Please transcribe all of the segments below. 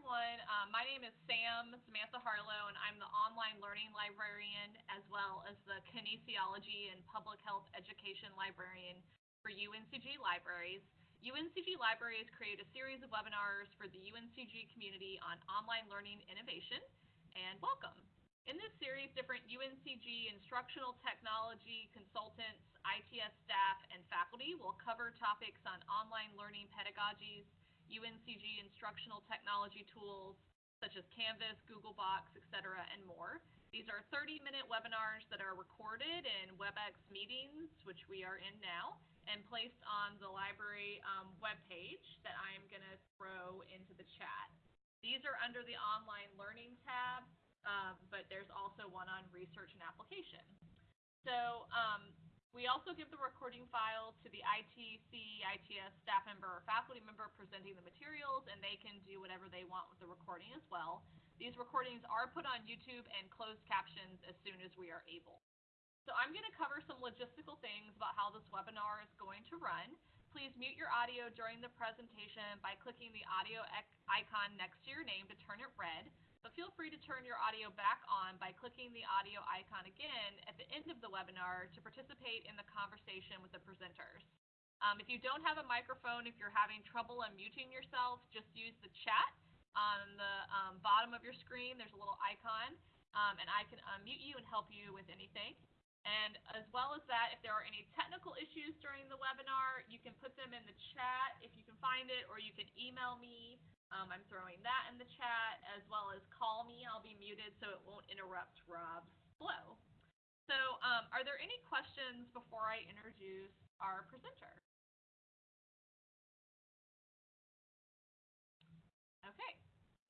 everyone. Um, my name is Sam Samantha Harlow, and I'm the online learning librarian as well as the kinesiology and public health education librarian for UNCG Libraries. UNCG Libraries create a series of webinars for the UNCG community on online learning innovation, and welcome. In this series, different UNCG instructional technology consultants, ITS staff, and faculty will cover topics on online learning pedagogies, UNCG instructional technology tools such as Canvas, Google Docs, etc., and more. These are 30-minute webinars that are recorded in WebEx meetings, which we are in now, and placed on the library um, webpage that I am going to throw into the chat. These are under the online learning tab, um, but there's also one on research and application. So um, we also give the recording file to the ITC, ITS staff member or faculty member presenting the materials, and they can do whatever they want with the recording as well. These recordings are put on YouTube and closed captions as soon as we are able. So I'm going to cover some logistical things about how this webinar is going to run. Please mute your audio during the presentation by clicking the audio icon next to your name to turn it red but feel free to turn your audio back on by clicking the audio icon again at the end of the webinar to participate in the conversation with the presenters. Um, if you don't have a microphone, if you're having trouble unmuting yourself, just use the chat on the um, bottom of your screen. There's a little icon, um, and I can unmute you and help you with anything. And as well as that, if there are any technical issues during the webinar, you can put them in the chat if you can find it, or you can email me um, I'm throwing that in the chat as well as call me. I'll be muted so it won't interrupt Rob's flow. So um, are there any questions before I introduce our presenter? Okay,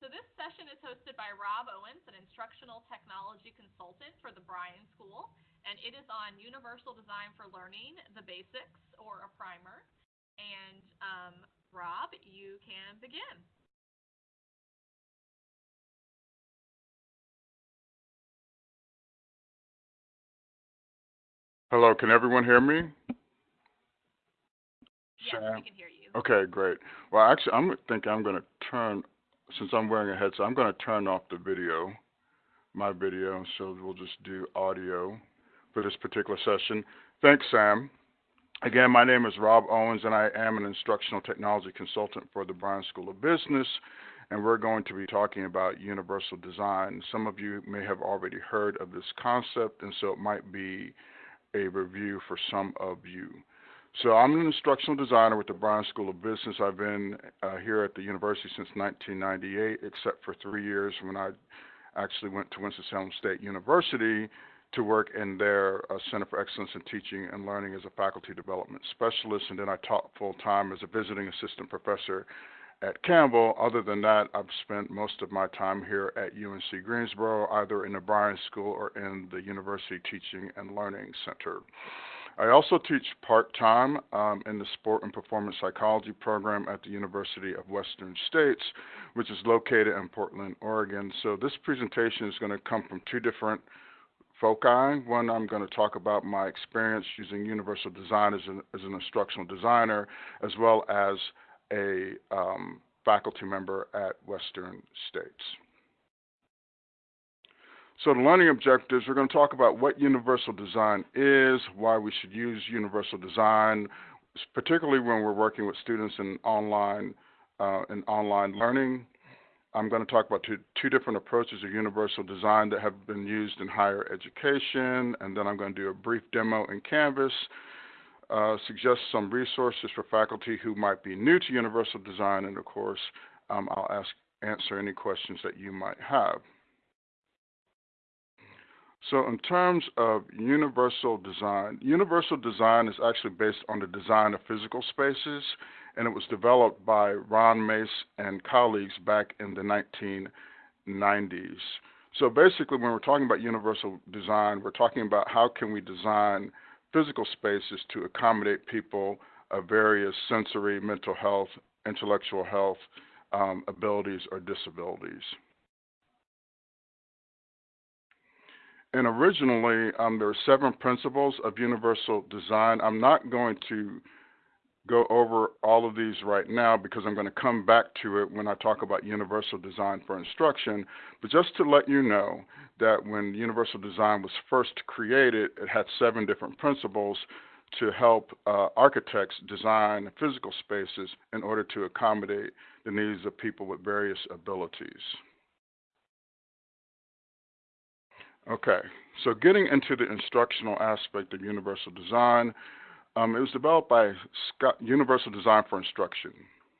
so this session is hosted by Rob Owens, an instructional technology consultant for the Bryan School, and it is on Universal Design for Learning, the Basics, or a primer. And um, Rob, you can begin. Hello, can everyone hear me? Yes, Sam? we can hear you. Okay, great. Well, actually, I'm thinking I'm going to turn, since I'm wearing a headset, I'm going to turn off the video, my video, so we'll just do audio for this particular session. Thanks, Sam. Again, my name is Rob Owens, and I am an instructional technology consultant for the Bryan School of Business, and we're going to be talking about universal design. Some of you may have already heard of this concept, and so it might be a review for some of you. So I'm an instructional designer with the Bryan School of Business. I've been uh, here at the university since 1998, except for three years when I actually went to Winston-Salem State University to work in their uh, Center for Excellence in Teaching and Learning as a faculty development specialist, and then I taught full time as a visiting assistant professor at Campbell. Other than that, I've spent most of my time here at UNC Greensboro, either in the Bryan School or in the University Teaching and Learning Center. I also teach part time um, in the Sport and Performance Psychology program at the University of Western States, which is located in Portland, Oregon. So, this presentation is going to come from two different foci. One, I'm going to talk about my experience using universal design as an, as an instructional designer, as well as a um, faculty member at Western States. So the learning objectives, we're going to talk about what universal design is, why we should use universal design, particularly when we're working with students in online uh, in online learning. I'm going to talk about two, two different approaches of universal design that have been used in higher education, and then I'm going to do a brief demo in Canvas uh, suggest some resources for faculty who might be new to universal design, and of course, um, I'll ask, answer any questions that you might have. So in terms of universal design, universal design is actually based on the design of physical spaces, and it was developed by Ron Mace and colleagues back in the 1990s. So basically, when we're talking about universal design, we're talking about how can we design physical spaces to accommodate people of various sensory, mental health, intellectual health um, abilities or disabilities. And originally, um, there are seven principles of universal design. I'm not going to go over all of these right now because I'm going to come back to it when I talk about universal design for instruction. But just to let you know that when universal design was first created, it had seven different principles to help uh, architects design physical spaces in order to accommodate the needs of people with various abilities. Okay, so getting into the instructional aspect of universal design, um, it was developed by Scott, Universal Design for Instruction.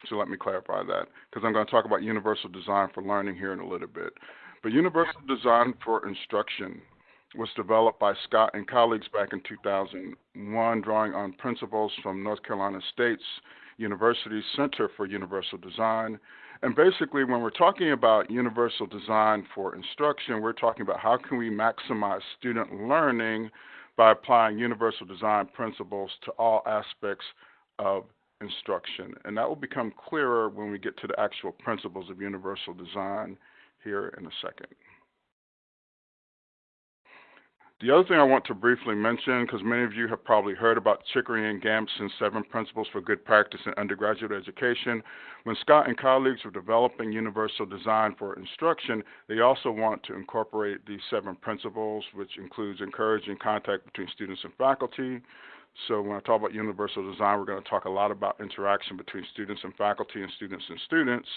So let me clarify that because I'm going to talk about universal design for learning here in a little bit. But universal design for instruction was developed by Scott and colleagues back in 2001, drawing on principles from North Carolina State's University Center for Universal Design. And basically, when we're talking about universal design for instruction, we're talking about how can we maximize student learning by applying universal design principles to all aspects of instruction. And that will become clearer when we get to the actual principles of universal design here in a second. The other thing I want to briefly mention, because many of you have probably heard about Chickering and Gamson's seven principles for good practice in undergraduate education. When Scott and colleagues were developing universal design for instruction, they also want to incorporate these seven principles, which includes encouraging contact between students and faculty. So when I talk about universal design, we're going to talk a lot about interaction between students and faculty and students and students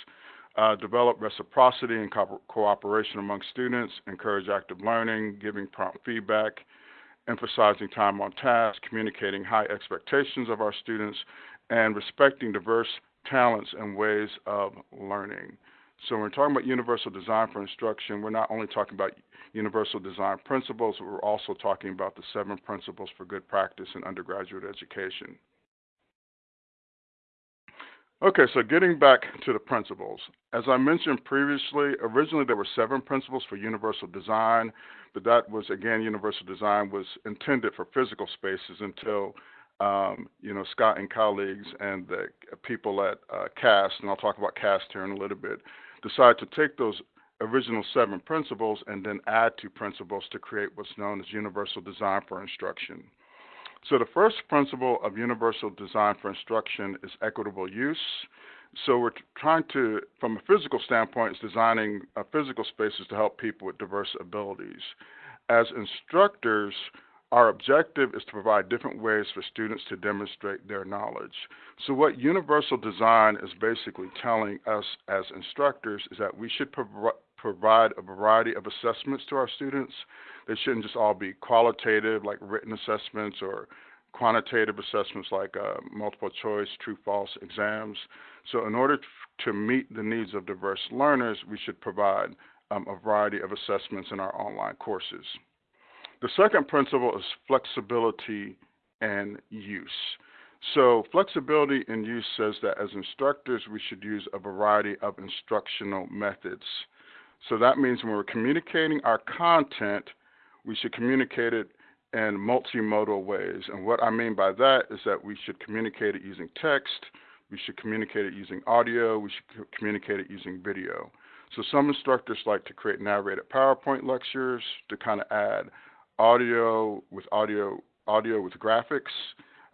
uh, develop reciprocity and co cooperation among students, encourage active learning, giving prompt feedback, emphasizing time on task, communicating high expectations of our students, and respecting diverse talents and ways of learning. So when we're talking about universal design for instruction, we're not only talking about universal design principles, we're also talking about the seven principles for good practice in undergraduate education. Okay, so getting back to the principles. As I mentioned previously, originally there were seven principles for universal design, but that was, again, universal design was intended for physical spaces until, um, you know, Scott and colleagues and the people at uh, CAST, and I'll talk about CAST here in a little bit, decided to take those original seven principles and then add two principles to create what's known as universal design for instruction. So the first principle of universal design for instruction is equitable use. So we're trying to, from a physical standpoint, is designing uh, physical spaces to help people with diverse abilities. As instructors, our objective is to provide different ways for students to demonstrate their knowledge. So what universal design is basically telling us as instructors is that we should prov provide a variety of assessments to our students they shouldn't just all be qualitative, like written assessments, or quantitative assessments, like uh, multiple choice, true false exams. So, in order to meet the needs of diverse learners, we should provide um, a variety of assessments in our online courses. The second principle is flexibility and use. So, flexibility in use says that as instructors, we should use a variety of instructional methods. So, that means when we're communicating our content, we should communicate it in multimodal ways. And what I mean by that is that we should communicate it using text, we should communicate it using audio, we should communicate it using video. So some instructors like to create narrated PowerPoint lectures to kind of add audio with audio audio with graphics.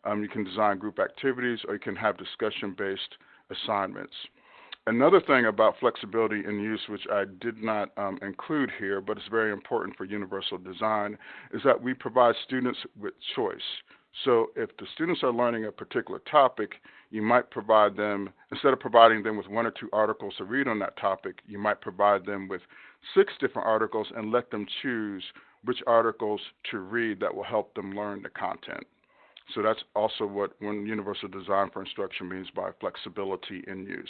Um, you can design group activities or you can have discussion-based assignments. Another thing about flexibility in use, which I did not um, include here, but it's very important for universal design, is that we provide students with choice. So if the students are learning a particular topic, you might provide them, instead of providing them with one or two articles to read on that topic, you might provide them with six different articles and let them choose which articles to read that will help them learn the content. So that's also what when universal design for instruction means by flexibility in use.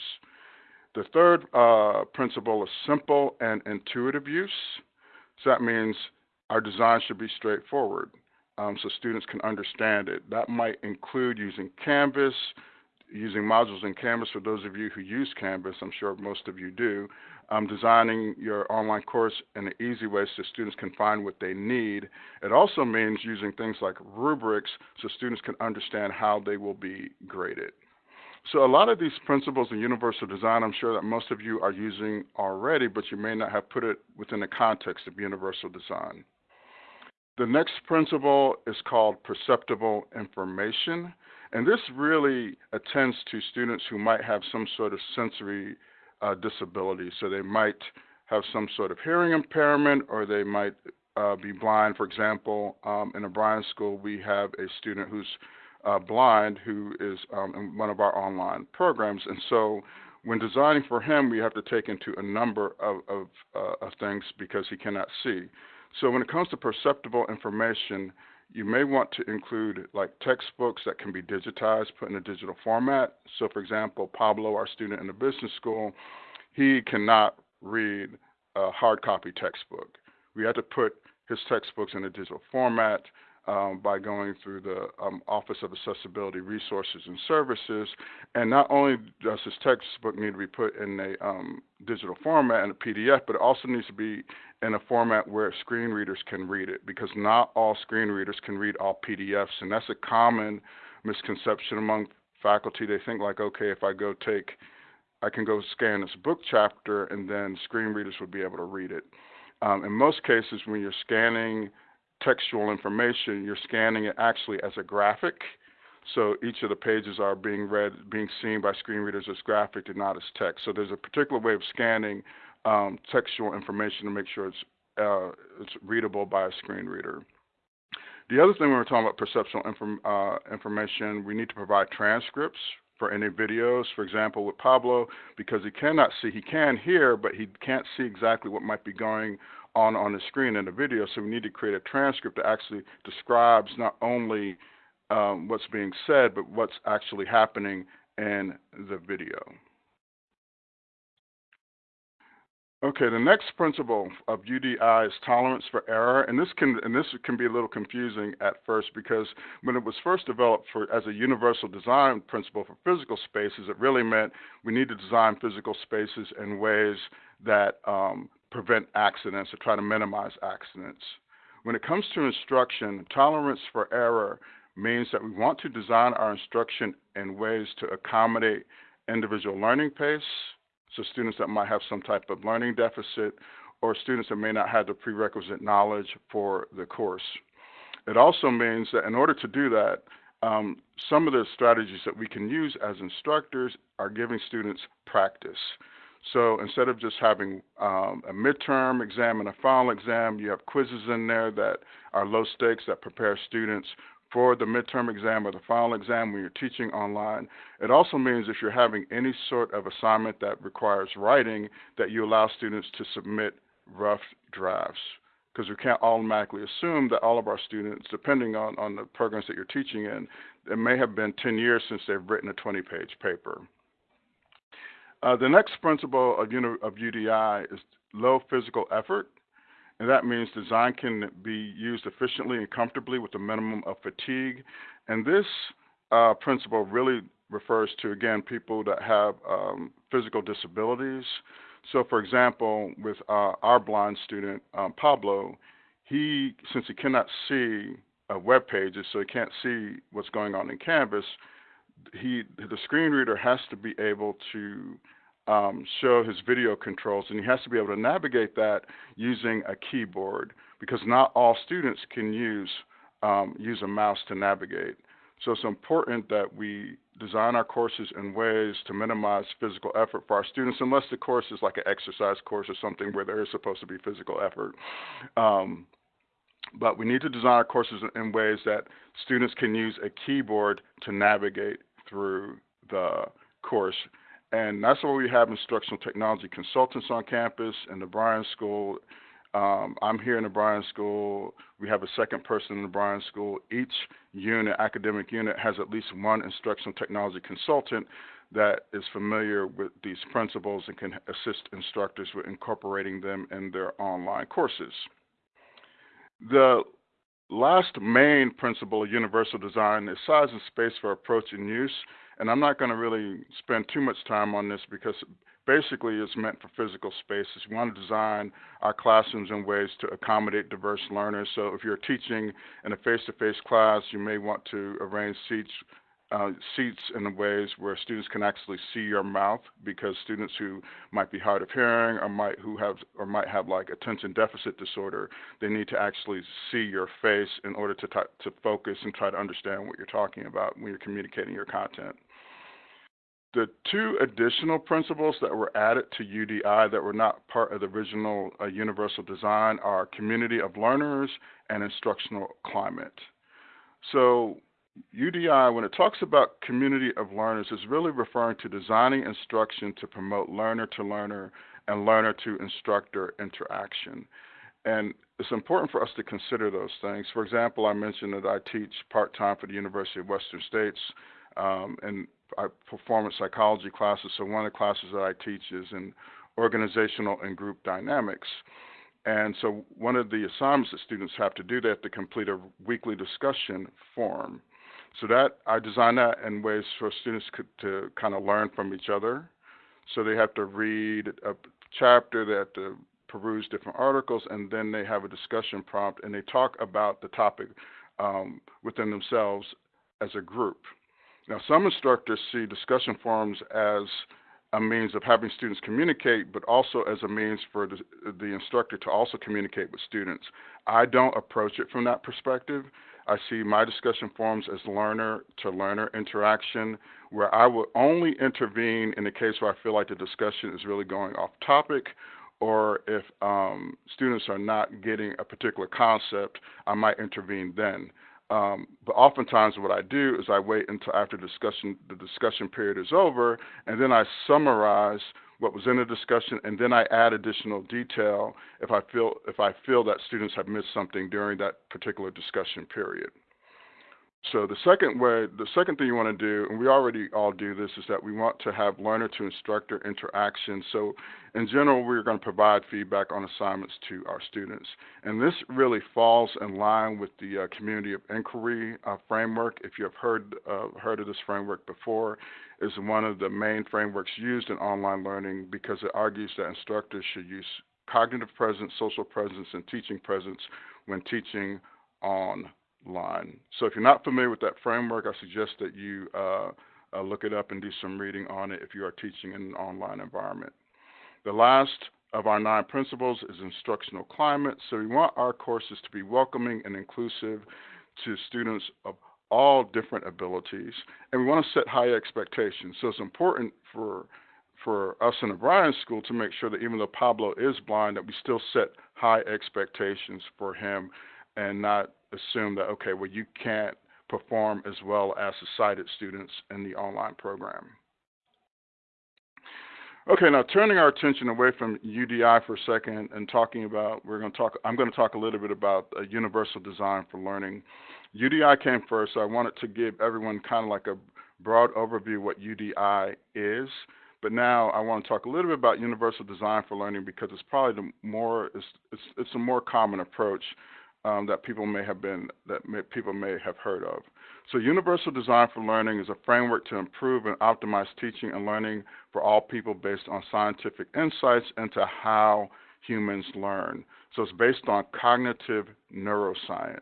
The third uh, principle is simple and intuitive use. So that means our design should be straightforward um, so students can understand it. That might include using Canvas, using modules in Canvas for those of you who use Canvas, I'm sure most of you do, um, designing your online course in an easy way so students can find what they need. It also means using things like rubrics so students can understand how they will be graded. So a lot of these principles in universal design, I'm sure that most of you are using already, but you may not have put it within the context of universal design. The next principle is called perceptible information. And this really attends to students who might have some sort of sensory uh, disability. So they might have some sort of hearing impairment or they might uh, be blind. For example, um, in a Bryan school, we have a student who's uh, blind who is um, in one of our online programs. And so when designing for him, we have to take into a number of, of, uh, of things because he cannot see. So when it comes to perceptible information, you may want to include like textbooks that can be digitized, put in a digital format. So, for example, Pablo, our student in the business school, he cannot read a hard copy textbook. We had to put his textbooks in a digital format um, by going through the um, Office of Accessibility Resources and Services. And not only does this textbook need to be put in a um, digital format and a PDF, but it also needs to be in a format where screen readers can read it because not all screen readers can read all PDFs. And that's a common misconception among faculty. They think, like, okay, if I go take I can go scan this book chapter and then screen readers would be able to read it. Um, in most cases, when you're scanning textual information, you're scanning it actually as a graphic. So each of the pages are being read, being seen by screen readers as graphic and not as text. So there's a particular way of scanning um, textual information to make sure it's uh, it's readable by a screen reader. The other thing when we're talking about perceptual inform, uh, information, we need to provide transcripts for any videos. For example, with Pablo, because he cannot see, he can hear, but he can't see exactly what might be going on on the screen in the video. So we need to create a transcript that actually describes not only um, what's being said, but what's actually happening in the video. Okay, the next principle of UDI is tolerance for error, and this can and this can be a little confusing at first because when it was first developed for as a universal design principle for physical spaces, it really meant we need to design physical spaces in ways that um, prevent accidents or try to minimize accidents. When it comes to instruction, tolerance for error means that we want to design our instruction in ways to accommodate individual learning pace, so students that might have some type of learning deficit or students that may not have the prerequisite knowledge for the course. It also means that in order to do that, um, some of the strategies that we can use as instructors are giving students practice. So instead of just having um, a midterm exam and a final exam, you have quizzes in there that are low stakes that prepare students for the midterm exam or the final exam when you're teaching online. It also means if you're having any sort of assignment that requires writing, that you allow students to submit rough drafts. Because we can't automatically assume that all of our students, depending on, on the programs that you're teaching in, it may have been 10 years since they've written a 20 page paper. Uh, the next principle of, of UDI is low physical effort, and that means design can be used efficiently and comfortably with a minimum of fatigue. And this uh, principle really refers to, again, people that have um, physical disabilities. So, for example, with uh, our blind student, um, Pablo, he, since he cannot see uh, web pages, so he can't see what's going on in Canvas, he the screen reader has to be able to um, show his video controls, and he has to be able to navigate that using a keyboard because not all students can use um, use a mouse to navigate. So it's important that we design our courses in ways to minimize physical effort for our students, unless the course is like an exercise course or something where there is supposed to be physical effort. Um, but we need to design our courses in ways that students can use a keyboard to navigate through the course. And that's why we have instructional technology consultants on campus in the Bryan School. Um, I'm here in the Bryan School. We have a second person in the Bryan School. Each unit, academic unit, has at least one instructional technology consultant that is familiar with these principles and can assist instructors with incorporating them in their online courses. The last main principle of universal design is size and space for approach and use. And I'm not going to really spend too much time on this because basically it's meant for physical spaces. We want to design our classrooms in ways to accommodate diverse learners. So if you're teaching in a face-to-face class, you may want to arrange seats uh, seats in ways where students can actually see your mouth because students who might be hard of hearing or might who have or might have like attention deficit disorder they need to actually see your face in order to t- to focus and try to understand what you're talking about when you're communicating your content the two additional principles that were added to UDI that were not part of the original uh, universal design are community of learners and instructional climate. So, UDI, when it talks about community of learners, is really referring to designing instruction to promote learner to learner and learner to instructor interaction. And it's important for us to consider those things. For example, I mentioned that I teach part time for the University of Western States, um, and I performance psychology classes. So one of the classes that I teach is in organizational and group dynamics. And so one of the assignments that students have to do, they have to complete a weekly discussion form. So that I design that in ways for students to kind of learn from each other. So they have to read a chapter, they have to peruse different articles, and then they have a discussion prompt and they talk about the topic um, within themselves as a group. Now, some instructors see discussion forums as a means of having students communicate, but also as a means for the, the, instructor to also communicate with students. I don't approach it from that perspective. I see my discussion forums as learner to learner interaction, where I will only intervene in the case where I feel like the discussion is really going off topic, or if um, students are not getting a particular concept, I might intervene then. Um, but oftentimes, what I do is I wait until after discussion the discussion period is over, and then I summarize what was in the discussion, and then I add additional detail if I feel if I feel that students have missed something during that particular discussion period. So the second way, the second thing you want to do, and we already all do this, is that we want to have learner to instructor interaction. So in general, we're going to provide feedback on assignments to our students. And this really falls in line with the uh, community of inquiry uh, framework. If you have heard, uh, heard of this framework before, is one of the main frameworks used in online learning because it argues that instructors should use cognitive presence, social presence, and teaching presence when teaching online. So if you're not familiar with that framework, I suggest that you uh, uh, look it up and do some reading on it if you are teaching in an online environment. The last of our nine principles is instructional climate. So we want our courses to be welcoming and inclusive to students of all different abilities, and we want to set high expectations. So it's important for for us in the Bryan School to make sure that even though Pablo is blind, that we still set high expectations for him and not assume that, okay, well, you can't perform as well as the sighted students in the online program. Okay, now turning our attention away from UDI for a second and talking about, we're going to talk, I'm going to talk a little bit about universal design for learning. UDI came first, so I wanted to give everyone kind of like a broad overview what UDI is. But now I want to talk a little bit about universal design for learning because it's probably the more, it's, it's, it's a more common approach um, that people may have been that may, people may have heard of. So, Universal Design for Learning is a framework to improve and optimize teaching and learning for all people based on scientific insights into how humans learn. So, it's based on cognitive neuroscience.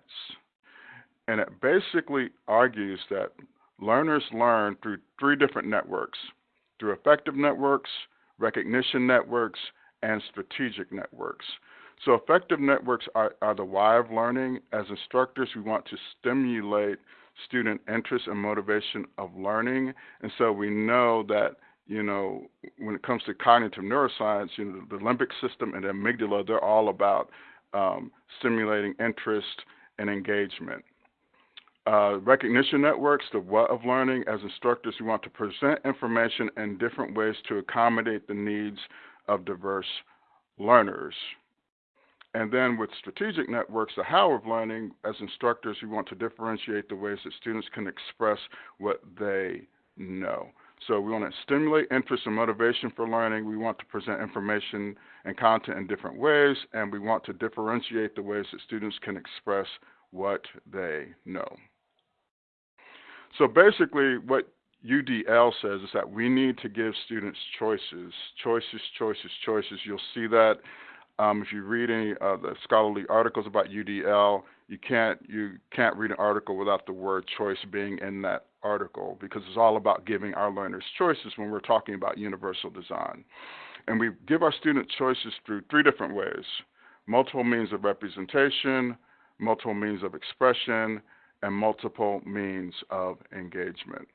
And it basically argues that learners learn through three different networks through affective networks, recognition networks, and strategic networks. So affective networks are, are the why of learning. As instructors, we want to stimulate student interest and motivation of learning. And so we know that, you know, when it comes to cognitive neuroscience, you know, the limbic system and the amygdala, they're all about um, stimulating interest and engagement. Uh, recognition networks, the what of learning, as instructors, we want to present information in different ways to accommodate the needs of diverse learners. And then with strategic networks, the how of learning, as instructors, we want to differentiate the ways that students can express what they know. So we want to stimulate interest and motivation for learning. We want to present information and content in different ways, and we want to differentiate the ways that students can express what they know. So basically, what UDL says is that we need to give students choices, choices, choices, choices. You'll see that um, if you read any of the scholarly articles about UDL, you can't you can't read an article without the word choice being in that article because it's all about giving our learners choices when we're talking about universal design. And we give our students choices through three different ways multiple means of representation, multiple means of expression, and multiple means of engagement.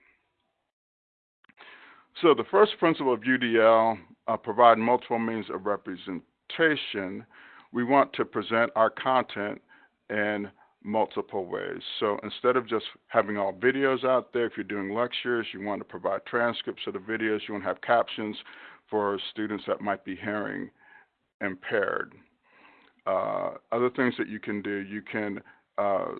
So the first principle of UDL, uh, provide multiple means of representation. We want to present our content in multiple ways. So instead of just having all videos out there, if you're doing lectures, you want to provide transcripts of the videos, you want to have captions for students that might be hearing impaired. Uh, other things that you can do, you can uh,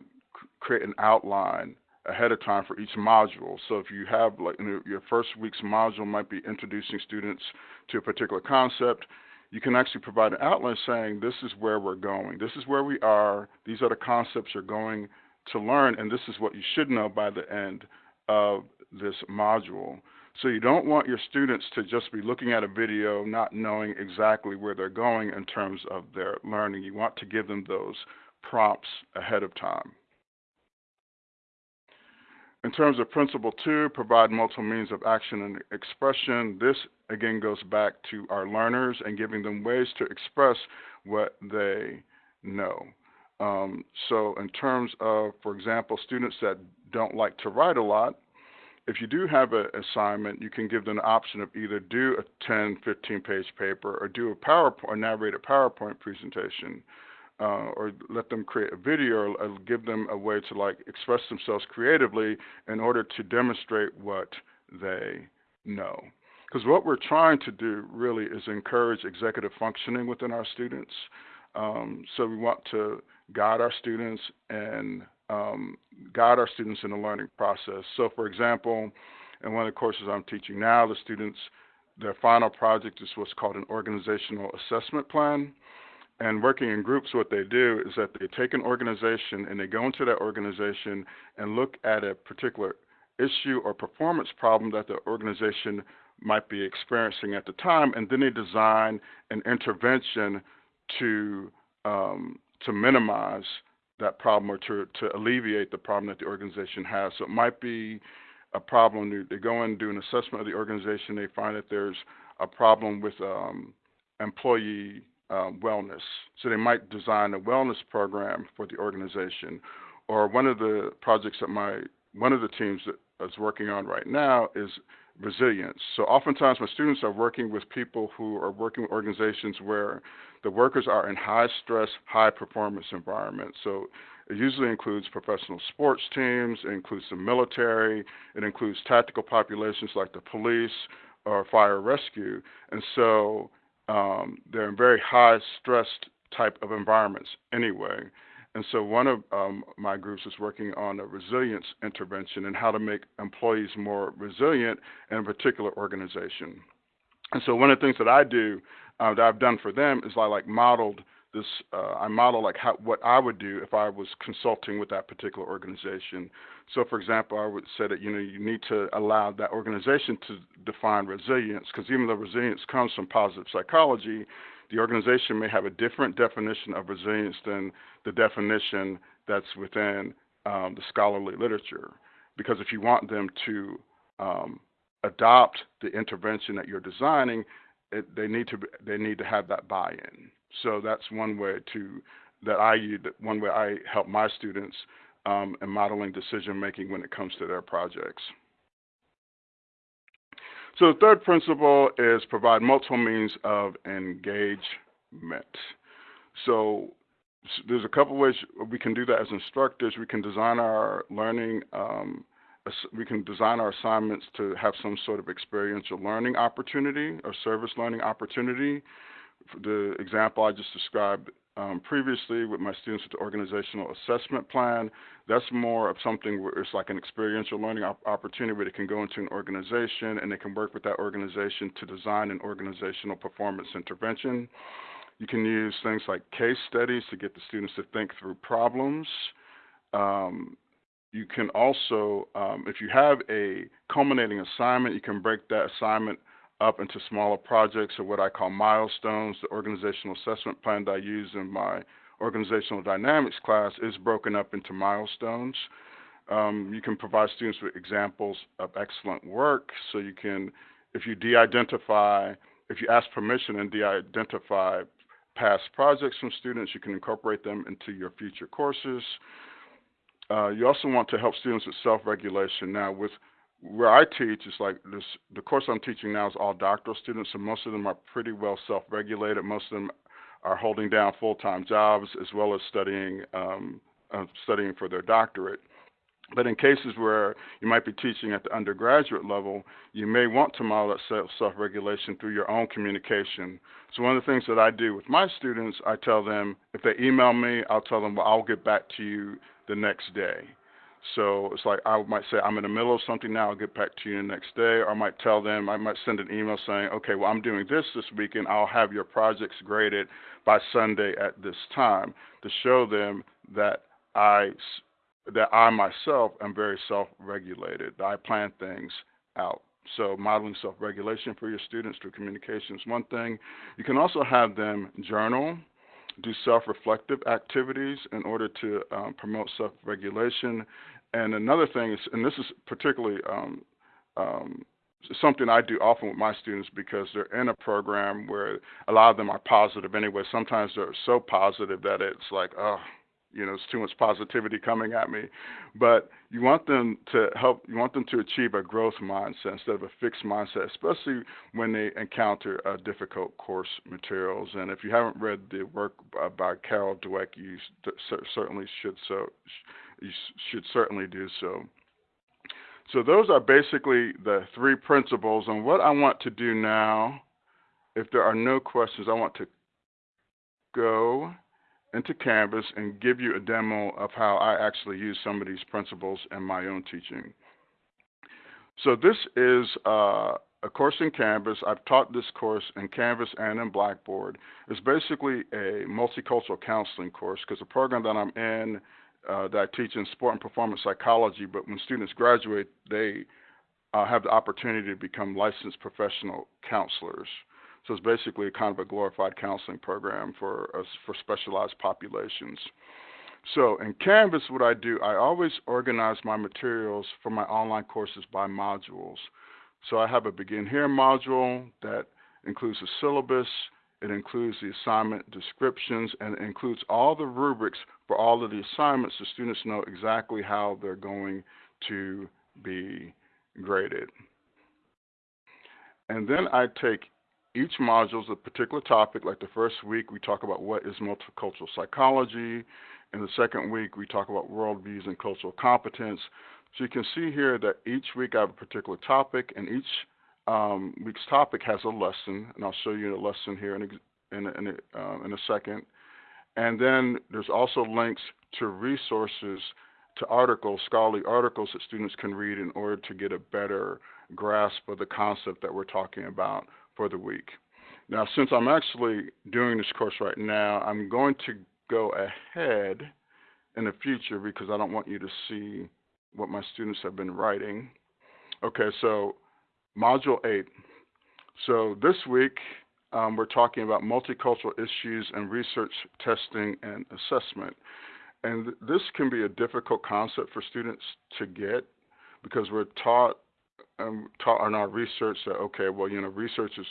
create an outline ahead of time for each module. So if you have like your first week's module might be introducing students to a particular concept, you can actually provide an outline saying this is where we're going, this is where we are, these are the concepts you're going to learn, and this is what you should know by the end of this module. So you don't want your students to just be looking at a video not knowing exactly where they're going in terms of their learning. You want to give them those prompts ahead of time. In terms of principle two, provide multiple means of action and expression. This again goes back to our learners and giving them ways to express what they know. Um, so, in terms of, for example, students that don't like to write a lot, if you do have an assignment, you can give them the option of either do a 10, 15 page paper or do a PowerPoint a PowerPoint presentation uh, or let them create a video or, give them a way to like express themselves creatively in order to demonstrate what they know. Because what we're trying to do really is encourage executive functioning within our students. Um, so we want to guide our students and um, guide our students in the learning process. So, for example, in one of the courses I'm teaching now, the students, their final project is what's called an organizational assessment plan. And working in groups, what they do is that they take an organization and they go into that organization and look at a particular issue or performance problem that the organization might be experiencing at the time, and then they design an intervention to um, to minimize that problem or to, to alleviate the problem that the organization has. So it might be a problem. They go and do an assessment of the organization. They find that there's a problem with um, employee um, wellness. So they might design a wellness program for the organization. Or one of the projects that my one of the teams that is working on right now is resilience. So oftentimes my students are working with people who are working with organizations where the workers are in high stress, high performance environments. So it usually includes professional sports teams, it includes the military, it includes tactical populations like the police or fire rescue. And so um, they're in very high stressed type of environments anyway. And so one of um, my groups is working on a resilience intervention and how to make employees more resilient in a particular organization. And so one of the things that I do uh, that I've done for them is I like modeled this. Uh, I model like how what I would do if I was consulting with that particular organization. So, for example, I would say that you know you need to allow that organization to define resilience because even though resilience comes from positive psychology, the organization may have a different definition of resilience than the definition that's within um, the scholarly literature. Because if you want them to um, adopt the intervention that you're designing, it, they need to they need to have that buy-in. So that's one way to that I one way I help my students um, in modeling decision making when it comes to their projects. So the third principle is provide multiple means of engagement. So there's a couple ways we can do that as instructors. We can design our learning um, we can design our assignments to have some sort of experiential learning opportunity or service learning opportunity. The example I just described um, previously with my students with the organizational assessment plan, that's more of something where it's like an experiential learning op- opportunity where they can go into an organization and they can work with that organization to design an organizational performance intervention. You can use things like case studies to get the students to think through problems. Um, you can also, um, if you have a culminating assignment, you can break that assignment up into smaller projects or what I call milestones. The organizational assessment plan that I use in my organizational dynamics class is broken up into milestones. Um, you can provide students with examples of excellent work. So you can, if you de-identify, if you ask permission and de-identify past projects from students, you can incorporate them into your future courses. Uh, you also want to help students with self-regulation. Now, with where I teach, it's like this. The course I'm teaching now is all doctoral students, and most of them are pretty well self-regulated. Most of them are holding down full-time jobs as well as studying um, uh, studying for their doctorate. But in cases where you might be teaching at the undergraduate level, you may want to model that self regulation through your own communication. So, one of the things that I do with my students, I tell them if they email me, I'll tell them, well, I'll get back to you the next day. So it's like I might say, I'm in the middle of something now, I'll get back to you the next day. Or I might tell them, I might send an email saying, okay, well, I'm doing this this weekend. I'll have your projects graded by Sunday at this time to show them that I that I myself am very self-regulated. I plan things out. So modeling self-regulation for your students through communication is one thing. You can also have them journal, do self-reflective activities in order to um, promote self-regulation. And another thing is, and this is particularly um, um, something I do often with my students because they're in a program where a lot of them are positive anyway. Sometimes they're so positive that it's like, oh, you know, it's too much positivity coming at me. But you want them to help, you want them to achieve a growth mindset instead of a fixed mindset, especially when they encounter uh, difficult course materials. And if you haven't read the work by Carol Dweck, you certainly should so you should certainly do so. So those are basically the three principles. And what I want to do now, if there are no questions, I want to go into Canvas and give you a demo of how I actually use some of these principles in my own teaching. So this is uh, a course in Canvas. I've taught this course in Canvas and in Blackboard. It's basically a multicultural counseling course because the program that I'm in uh, that I teach in sport and performance psychology, but when students graduate, they uh, have the opportunity to become licensed professional counselors. So it's basically a kind of a glorified counseling program for uh, for specialized populations. So in Canvas, what I do, I always organize my materials for my online courses by modules. So I have a Begin Here module that includes a syllabus, it includes the assignment descriptions, and includes all the rubrics for all of the assignments so students know exactly how they're going to be graded. And then I take each module a particular topic. Like the first week, we talk about what is multicultural psychology. In the second week, we talk about worldviews and cultural competence. So you can see here that each week I have a particular topic, and each um, week's topic has a lesson, and I'll show you a lesson here in a, in a, in a, uh, in a second. And then there's also links to resources, to articles, scholarly articles that students can read in order to get a better grasp of the concept that we're talking about for the week. Now, since I'm actually doing this course right now, I'm going to go ahead in the future because I don't want you to see what my students have been writing. Okay, so Module 8. So this week, um, we're talking about multicultural issues and research testing and assessment. And th this can be a difficult concept for students to get because we're taught um, taught in our research that okay, well, you know, research is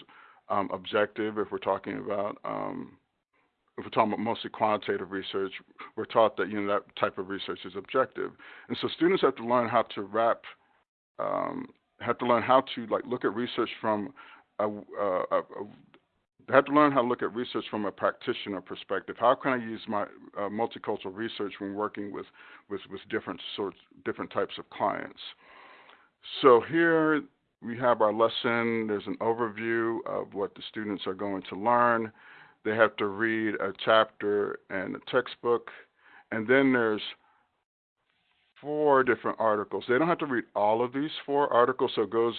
um, objective. If we're talking about um, if we're talking about mostly quantitative research, we're taught that you know that type of research is objective, and so students have to learn how to wrap, um, have to learn how to like look at research from a, a, a, have to learn how to look at research from a practitioner perspective. How can I use my uh, multicultural research when working with, with, with different sorts, different types of clients? So here we have our lesson. There's an overview of what the students are going to learn. They have to read a chapter and a textbook. And then there's four different articles. They don't have to read all of these four articles, so it goes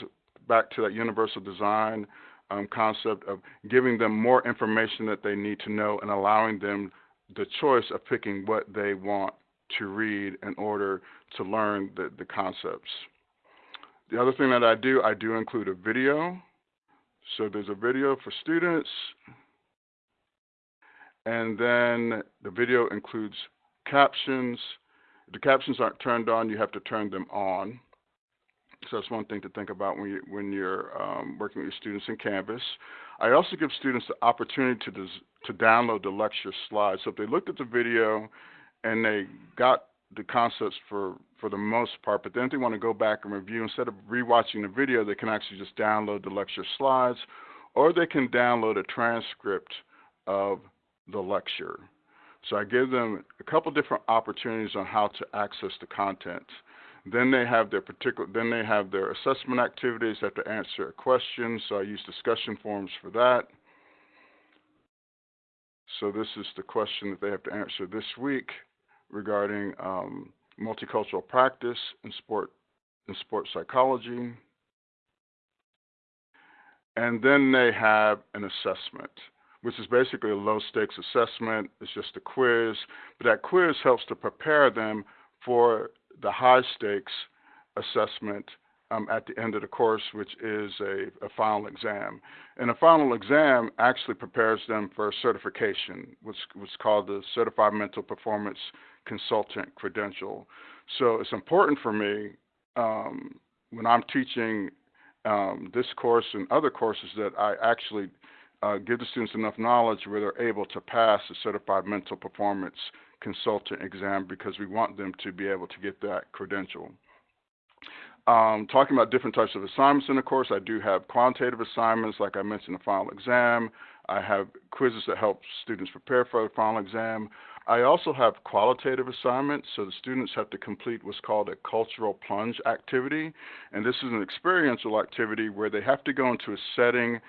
back to that universal design um, concept of giving them more information that they need to know and allowing them the choice of picking what they want to read in order to learn the, the concepts. The other thing that I do, I do include a video. So there's a video for students. And then the video includes captions. The captions aren't turned on, you have to turn them on. So that's one thing to think about when you when you're um, working with your students in Canvas. I also give students the opportunity to des- to download the lecture slides. So if they looked at the video and they got the concepts for for the most part, but then they want to go back and review instead of rewatching the video, they can actually just download the lecture slides, or they can download a transcript of the lecture. So I give them a couple different opportunities on how to access the content. Then they have their particular then they have their assessment activities, they have to answer a question, so I use discussion forums for that. So this is the question that they have to answer this week regarding um, multicultural practice in sport in sports psychology. And then they have an assessment, which is basically a low stakes assessment. It's just a quiz, but that quiz helps to prepare them for the high stakes assessment um, at the end of the course, which is a, a, final exam. And a final exam actually prepares them for certification, which was called the Certified Mental Performance Consultant Credential. So it's important for me um, when I'm teaching um, this course and other courses that I actually uh, give the students enough knowledge where they're able to pass the Certified Mental Performance Consultant exam because we want them to be able to get that credential. Um, talking about different types of assignments in the course, I do have quantitative assignments, like I mentioned, the final exam. I have quizzes that help students prepare for the final exam. I also have qualitative assignments, so the students have to complete what's called a cultural plunge activity. And this is an experiential activity where they have to go into a setting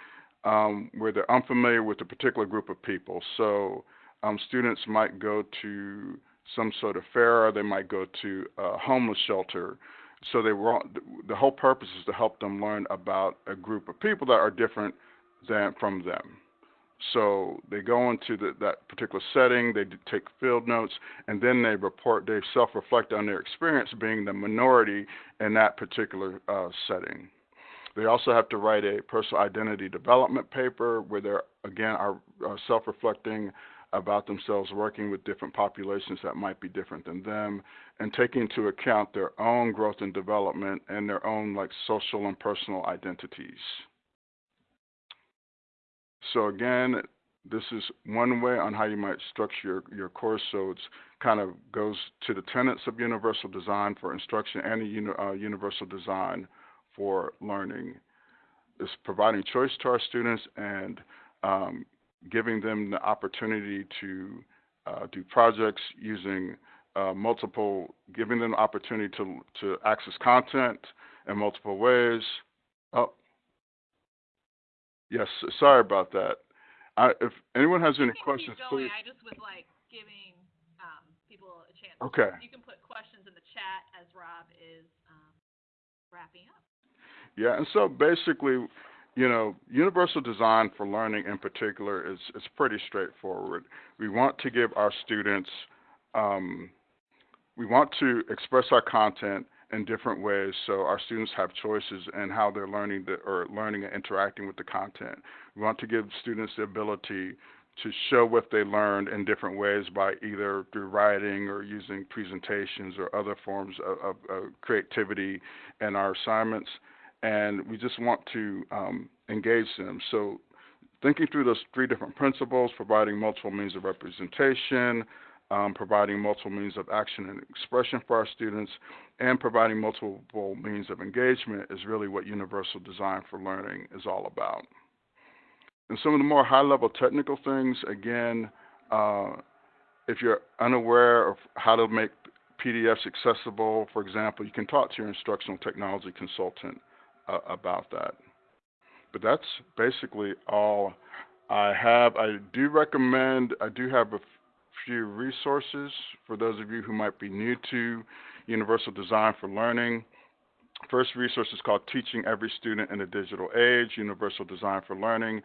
um, where they're unfamiliar with a particular group of people. So um, students might go to some sort of fair, or they might go to a homeless shelter so they were the whole purpose is to help them learn about a group of people that are different than from them. So they go into the, that particular setting, they take field notes, and then they report, they self-reflect on their experience being the minority in that particular uh, setting. They also have to write a personal identity development paper where they're again are, are self-reflecting about themselves working with different populations that might be different than them and taking into account their own growth and development and their own like social and personal identities. So again, this is one way on how you might structure your, your course. So it's kind of goes to the tenets of universal design for instruction and a uni, uh, universal design for learning. It's providing choice to our students and um, giving them the opportunity to uh, do projects using uh, multiple, giving them the opportunity to to access content in multiple ways. Oh, yes, sorry about that. I, if anyone has any questions, please. I just was like giving um, people a chance. Okay. You can put questions in the chat as Rob is um, wrapping up. Yeah, and so basically, you know, universal design for learning in particular is, is pretty straightforward. We want to give our students, um, we want to express our content in different ways so our students have choices in how they're learning the, or learning and interacting with the content. We want to give students the ability to show what they learned in different ways by either through writing or using presentations or other forms of, of, of creativity in our assignments and we just want to um, engage them. So, thinking through those three different principles, providing multiple means of representation, um, providing multiple means of action and expression for our students, and providing multiple means of engagement is really what universal design for learning is all about. And some of the more high level technical things, again, uh, if you're unaware of how to make PDFs accessible, for example, you can talk to your instructional technology consultant uh, about that. But that's basically all I have. I do recommend, I do have a f- few resources for those of you who might be new to Universal Design for Learning. First resource is called Teaching Every Student in a Digital Age, Universal Design for Learning.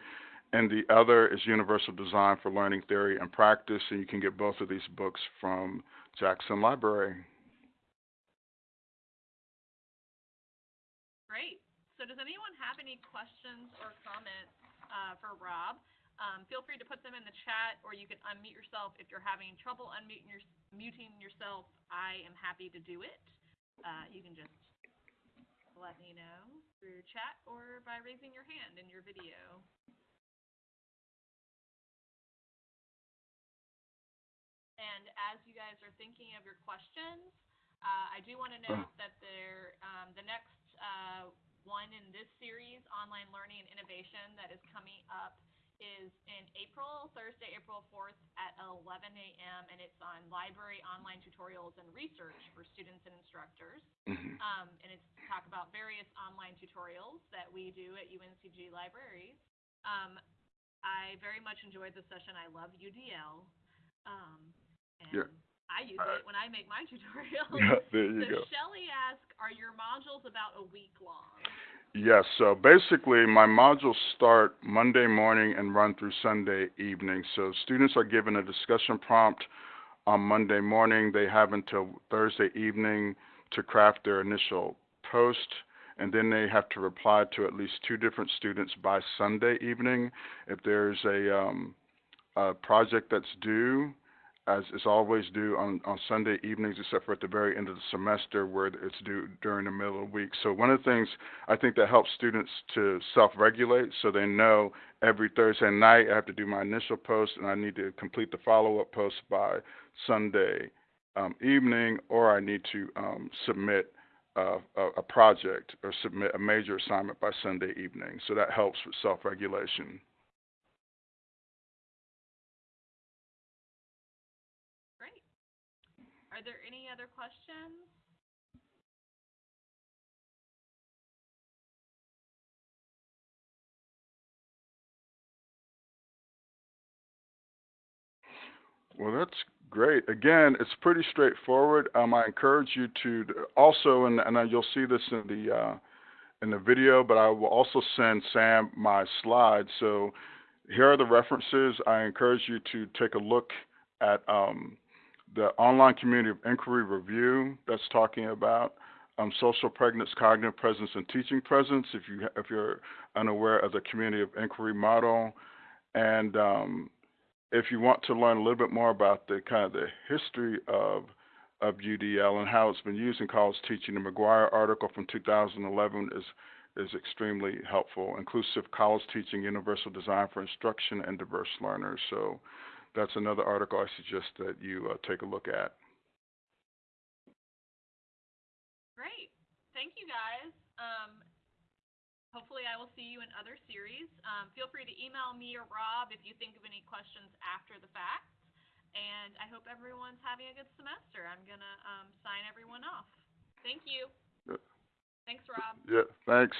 And the other is Universal Design for Learning Theory and Practice. And you can get both of these books from Jackson Library. So does anyone have any questions or comments uh, for Rob? Um, feel free to put them in the chat, or you can unmute yourself if you're having trouble unmuting your, muting yourself. I am happy to do it. Uh, you can just let me know through chat or by raising your hand in your video. And as you guys are thinking of your questions, uh, I do want to note that there, um, the next uh, one in this series, Online Learning and Innovation, that is coming up is in April, Thursday, April 4th at 11 a.m., and it's on library online tutorials and research for students and instructors. Mhm. Um, and it's to talk about various online tutorials that we do at UNCG libraries. Um, I very much enjoyed the session. I love UDL. Um, and Yeah. I use Uh, it when I make my tutorials. Yeah, there you so go. Shelley asked, are your modules about a week long? Yes, so basically my modules start Monday morning and run through Sunday evening. So students are given a discussion prompt on Monday morning. They have until Thursday evening to craft their initial post, and then they have to reply to at least two different students by Sunday evening. If there's a, um, a project that's due, as is always due on, on Sunday evenings, except for at the very end of the semester where it's due during the middle of the week. So one of the things I think that helps students to self-regulate so they know every Thursday night I have to do my initial post and I need to complete the follow-up post by Sunday um, evening or I need to um, submit a, a project or submit a major assignment by Sunday evening. So that helps with self-regulation. Great. Questions? Well, that's great. Again, it's pretty straightforward. Um, I encourage you to also, and, and you'll see this in the uh, in the video, but I will also send Sam my slides. So here are the references. I encourage you to take a look at um, the online community of inquiry review that's talking about um, social presence, cognitive presence, and teaching presence. If you if you're unaware of the community of inquiry model, and um, if you want to learn a little bit more about the kind of the history of of UDL and how it's been used in college teaching, the McGuire article from 2011 is is extremely helpful. Inclusive college teaching, universal design for instruction, and diverse learners. So that's another article I suggest that you uh, take a look at. Great. Thank you, guys. Um, hopefully I will see you in other series. Um, feel free to email me or Rob if you think of any questions after the fact. And I hope everyone's having a good semester. I'm going to um, sign everyone off. Thank you. Yeah. Thanks, Rob. Yeah, thanks.